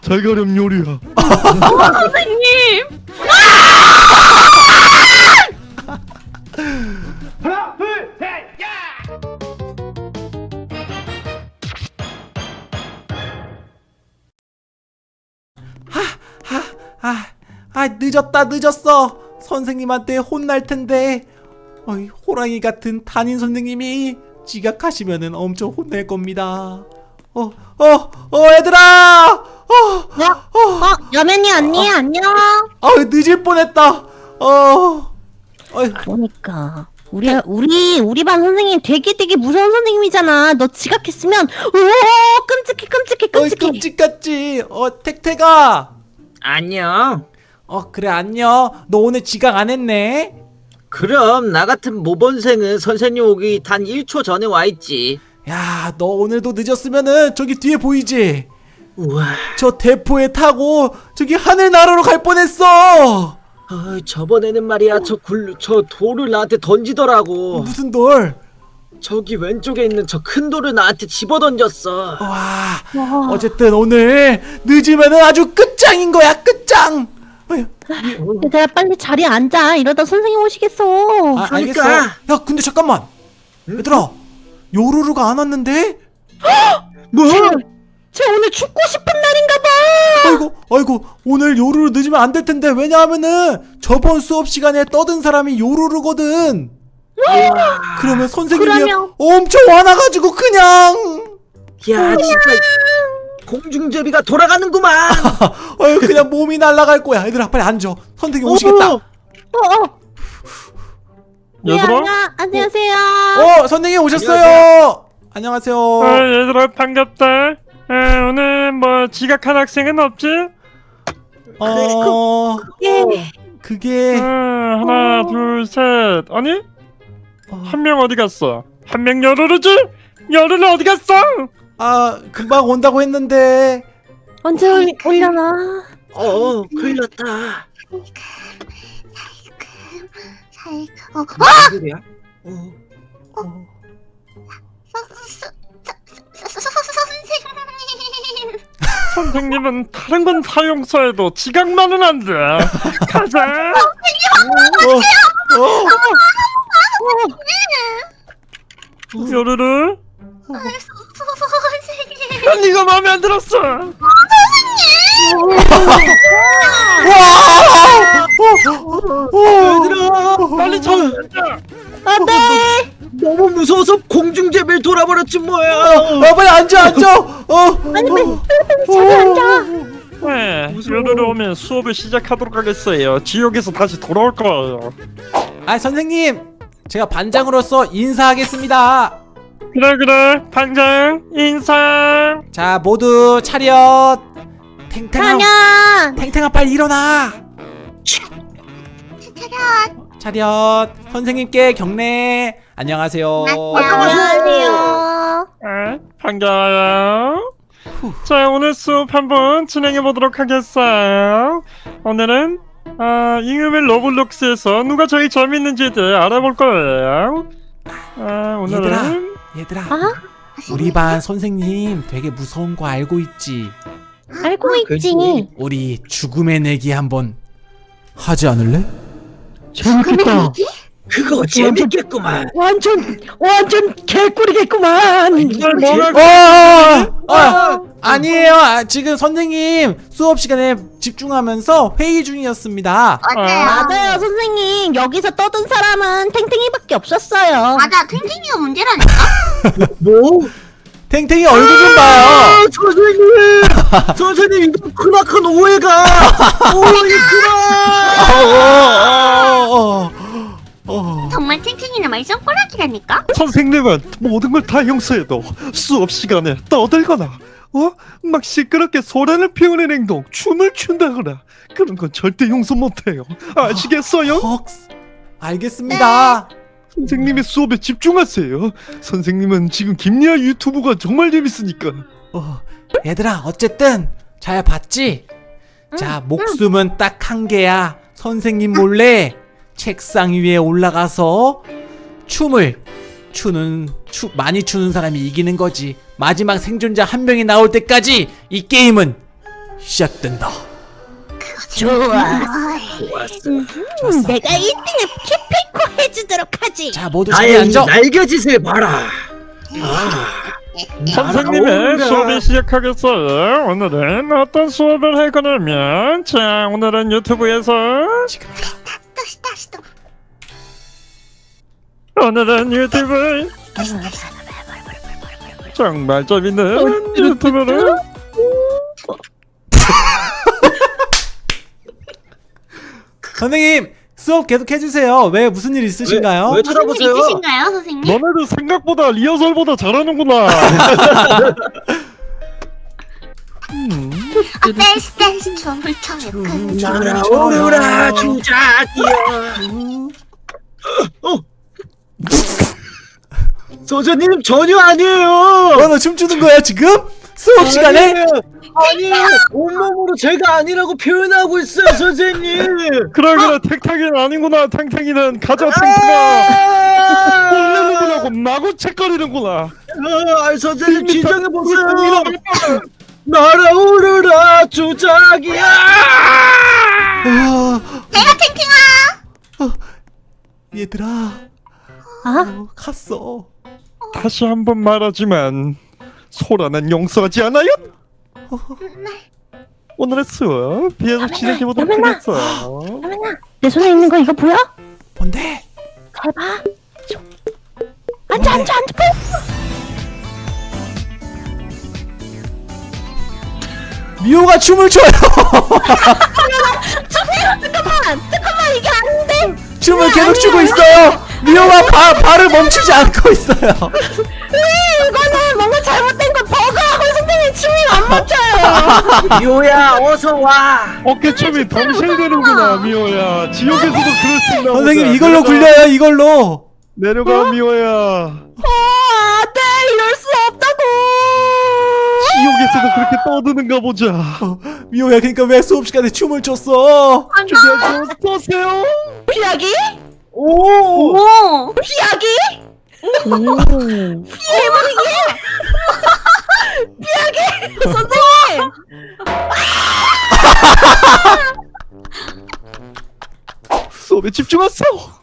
잘 가렴 요리야. 선생님! 아, 아 늦었다 늦었어. 선생님한테 혼날 텐데. 어이, 호랑이 같은 담임 선생님이 지각하시면은 엄청 혼낼 겁니다. 어어어 얘들아 어, 야, 어, 여맨이 언니 안녕. 아 늦을 뻔했다. 어. 어이, 그러니까. 우리 우리 우리 반 선생님 되게 되게 무서운 선생님이잖아. 너 지각했으면 오 끔찍해 끔찍해 끔찍해. 끔찍같지. 어 택택아 안녕. 어 그래 안녕. 너 오늘 지각 안 했네. 그럼 나 같은 모범생은 선생님 오기 단 1초 전에 와 있지. 야 너 오늘도 늦었으면은 저기 뒤에 보이지 우와. 저 대포에 타고 저기 하늘 나라로 갈 뻔했어 아, 저번에는 말이야 저 굴, 저 돌을 나한테 던지더라고. 무슨 돌? 저기 왼쪽에 있는 저 큰 돌을 나한테 집어 던졌어. 와 와. 어쨌든 오늘 늦으면은 아주 끝장인 거야 끝장 얘들아 빨리 자리에 앉아. 이러다 선생님 오시겠어. 아, 알겠어 그러니까. 야 근데 잠깐만 얘들아 요루루가 안 왔는데? 뭐? 쟤 오늘 죽고 싶은 날인가 봐. 아이고 아이고 오늘 요루루 늦으면 안 될 텐데. 왜냐하면은 저번 수업 시간에 떠든 사람이 요루루거든. 그러면 선생님이 그러면- 엄청 화나가지고 그냥. 야, 진짜 공중제비가 돌아가는구만. 어휴 그냥 몸이 날아갈 거야. 얘들아 빨리 앉아. 선생님 오시겠다. 어, 어, 어. 네, 얘들아? 안녕, 안녕하세요. 어 선생님 오셨어요. 안녕하세요. 아, 얘들아 반갑다 아, 오늘 뭐 지각한 학생은 없지? 어 예. 그게 아, 하나 둘셋 아니? 어, 한명 어디 갔어? 한 명 열어르지? 열어르 어디 갔어? 아 금방 온다고 했는데 언제 올, 올려나? 어, 큰일 났다. 어, 무슨 소리야? 어. 선생 선생님은 다른 건 사용서에도 지각만은 안 돼. 가자. 어, 어, 열어르 선생님. 야, 네가 마음에 안 들었어. 얘들아, 빨리 쳐. 앉아 안 돼. 너무 무서워서 공중제비를 돌아버렸지 뭐야. 어, 빨리 앉아 앉아 수업을 시작하도록 하겠어요. 지옥에서 다시 돌아올 거예요. 아 선생님! 제가 반장으로서 인사하겠습니다! 그래 그래. 반장 인상 자 모두 차렷! 탱탱아 가냐? 탱탱아 빨리 일어나! 차렷. 차렷! 선생님께 경례! 안녕하세요. 안녕하세요. 아, 반가워요 자 오늘 수업 한번 진행해 보도록 하겠어요 오늘은 아, 잉여맨 러블록스에서 누가 제일 재밌는지에 대해 알아볼 거예요 아, 오늘은 얘들아 아? 우리 반 선생님 되게 무서운 거 알고 있지 알고 있지. 그치. 우리 죽음의 내기 한번 하지 않을래? 재밌겠다 그거 재밌겠구만. 완전 완전 개꿀이겠구만. 이걸 뭐라 어, 어, 아니에요. 아, 지금 선생님 수업 시간에 집중하면서 회의 중이었습니다. 맞아요. 맞아요 선생님 여기서 떠든 사람은 탱탱이밖에 없었어요. 맞아. 탱탱이가 문제라니까. 뭐? 탱탱이 얼굴 좀 봐요. 아, 선생님! 선생님, 이거 크나큰 오해가! 오해 그만! 어, 어, 어, 어. 정말 탱탱이는 말 손가락이라니까. 선생님은 모든 걸 다 용서해도 수업 시간에 떠들거나 어? 막 시끄럽게 소란을 피우는 행동, 춤을 춘다거나 그런 건 절대 용서 못해요. 아시겠어요? 헉, 알겠습니다. 선생님의 수업에 집중하세요. 선생님은 지금 김리아 유튜브가 정말 재밌으니까. 어, 얘들아, 어쨌든 잘 봤지? 자, 목숨은 딱한 개야. 선생님 몰래 책상 위에 올라가서 춤을 추는 추 많이 추는 사람이 이기는 거지. 마지막 생존자 한 명이 나올 때까지 이 게임은 시작된다. 좋아. 좋았어. 음, 내가 1등을 기필코 해주도록 하지. 자 모두 자리 나의 이 앉아. 날개짓을 봐라. 선생님의 나오라. 수업이 시작하겠어요. 오늘은 어떤 수업을 할 거냐면, 자, 오늘은 유튜브에서 지금이다. 오늘은 유튜브 정말 재밌는 유튜브를 선생님 수업 계속 해주세요. 왜 무슨 일 있으신가요? 왜 무슨 일 쳐다보세요? 있으신가요, 선생님? 너네들 생각보다 리허설보다 잘하는구나. 댄스 댄스 춤을 춰요. 그 날아오르라 주작이야. 어. 소저님 전혀 아니에요. 어, 너 춤추는 거야 지금? 수업 시간에? 아니에요. 아니에요. 온몸으로 제가 아니라고 표현하고 있어요, 선생님. 그래 그래 탱탱이는 아니구나. 탱탱이는 가자 탱탱아. 아, 그러고 마구 책거리는구나. 아, 선생님 진정해 보세요. 날아오르라 주작이야. 아, 내가 탱탱아. 얘들아 아, 어, 갔어. 다시 한 번 말하지만 소라는 용서하지 않아요. 오늘의 수업 비해서 진행해 보도록 여민아. 하겠어요. 하민아, 내 손에 있는 거 이거 보여? 뭔데? 잘 봐. 앉아, 앉아, 앉아. 미호가 춤을 춰요. 잠깐만, 잠깐만 이게 아닌데. 춤을 계속 추고 있어요. 미호가 바, 발을 멈추지 않고 있어요. 왜 이거는 뭔가 잘못된 거 버그하고 선생님 춤이 안 맞춰요. 미호야, 어서 와. 어깨춤이 덩실대는구나 미호야. 지옥에서도 그럴 수 있나 보자. 선생님 이걸로 내려가, 굴려요. 이걸로. 내려가 미호야. 어, 안돼 이럴 수 없다고. 지옥에서도 그렇게 떠드는가 보자. 어, 미호야 그러니까 왜 수업 시간에 춤을 췄어? 준비하시고 쏘세요. 피하기? 오. 오. 피하기? 피해버리기? 피하기? 선생님! 수업에 집중하세요.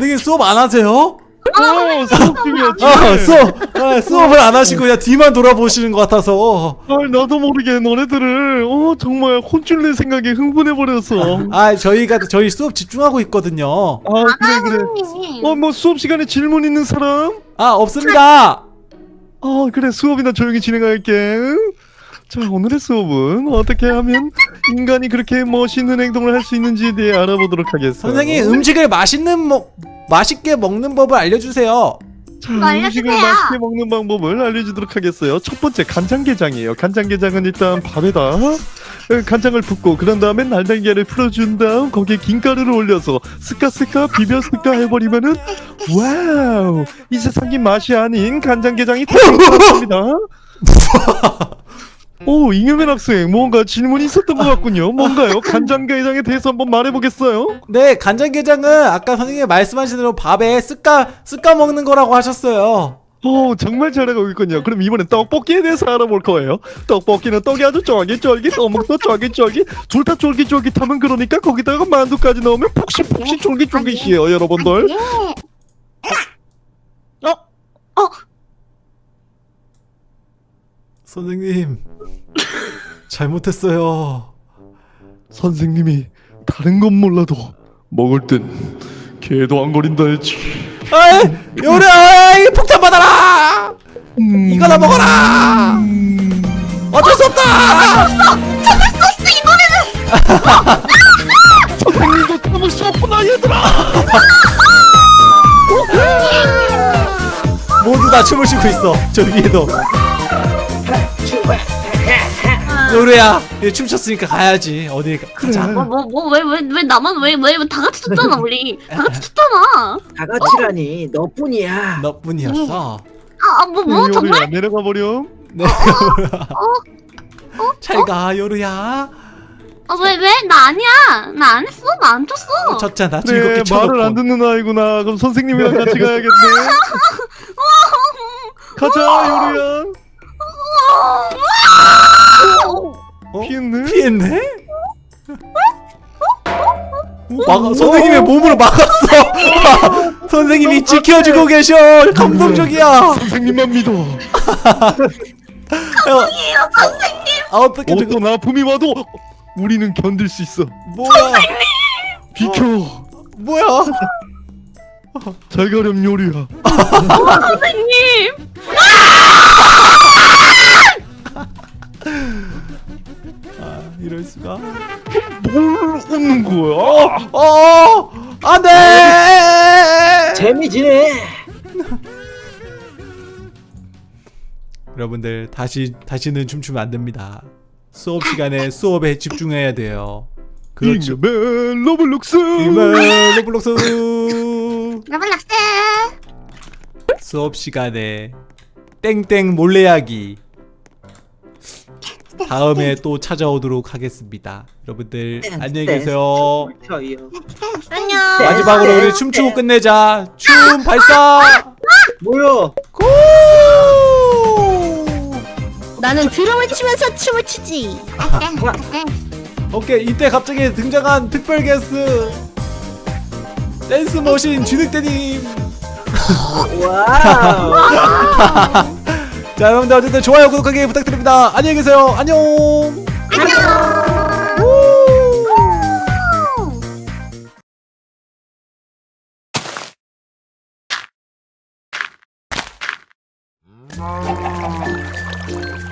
선생님 수업 안 하세요? 어, 수업 중이었지. 아, 수업, 아, 수업을 안 하시고 그냥 뒤만 돌아보시는 것 같아서. 아, 나도 모르게 너네들을 어 정말 혼쭐낼 생각에 흥분해 버렸어. 아, 저희가 저희 수업 집중하고 있거든요. 아 그래 그래. 선생님. 어뭐 수업 시간에 질문 있는 사람? 아, 없습니다. 어 그래 수업이나 조용히 진행할게. 응? 자 오늘의 수업은 어떻게 하면 인간이 그렇게 멋있는 행동을 할 수 있는지에 대해 알아보도록 하겠어. 선생님, 음식을 맛있는 먹 맛있게 먹는 법을 알려주세요. 자, 알려주세요. 음식을 맛있게 먹는 방법을 알려주도록 하겠어요. 첫 번째 간장게장이에요. 간장게장은 일단 밥에다 어, 간장을 붓고 그런 다음에 날달걀을 풀어준 다음 거기에 김가루를 올려서 스카스카 비벼 스카 해버리면은 wow 이 세상이 맛이 아닌 간장게장이 탄생합니다. 오 잉여맨 학생 뭔가 질문이 있었던 것 같군요. 뭔가요? 간장게장에 대해서 한번 말해보겠어요? 네, 간장게장은 아까 선생님이 말씀하신 대로 밥에 쓱까 쓱까 먹는 거라고 하셨어요. 오 정말 잘하고 있군요. 그럼 이번엔 떡볶이에 대해서 알아볼 거예요. 떡볶이는 떡이 아주 쫄깃쫄깃, 어묵도 쫄깃쫄깃, 둘 다 쫄깃쫄깃하면 그러니까 거기다가 만두까지 넣으면 폭신폭신 쫄깃쫄깃이에요, 여러분들. 예. 선생님, 잘못했어요. 선생님이 다른 건 몰라도 먹을 땐 개도 안 거린다 했지. 아이, 요래, 아이, 폭탄 받아라! 음, 이거나 먹어라! 어쩔 수 없다! 선생님도 참을 수 없구나, 얘들아. 모두 다 춤을 추고 있어. 저 위에도. 요루야. 이제 춤췄으니까 가야지. 어디 가. 가자. 그래. 뭐 뭐 뭐 왜 왜 왜 나만 왜 왜 다 같이 췄잖아 우리. 다 같이 췄잖아. 다 같이라니. 너뿐이야. 너뿐이었어? 아뭐 뭐 요리야, 정말? 내려가 버렴. 네. 잘가 요루야. 아왜 왜? 나 아니야. 나 안 했어. 나안 췄어. 졌잖아. 그래 즐겁게 쳐놓고 말을 안 듣는 아이구나. 그럼 선생님이랑 같이 가야겠네. 가자 요리야 어? 피했네 피했네? 오, 막아, 선생님의 몸으로 막았어. 선생님이 지켜주고 계셔. 감동적이야. 선생님만 믿어 감동이에요, 선생님. 아, 어떻게 저거 어떤 아픔이 와도 우리는 견딜 수 있어 뭐야? 비켜 뭐야? 잘 가렴 요리야 선생님 여러분들 다시 다시는 춤추면 안 됩니다. 수업 시간에 수업에 집중해야 돼요. 그렇죠. 잉여맨 Roblox 이만 Roblox Roblox 수업 시간에 땡땡 몰래하기 다음에 또 찾아오도록 하겠습니다. 여러분들 안녕히 계세요. 저요. 안녕. 마지막으로 우리 춤추고 끝내자. 춤 발사. 뭐야? Go! 나는 드럼을 치면서 춤을 추지. 네, 오케이 이때 갑자기 등장한 특별 게스트 dance machine 진흙대님. wow. 자 여러분들 어쨌든 좋아요 구독하기 부탁드립니다. 안녕히 계세요. 안녕. 안녕 Oh.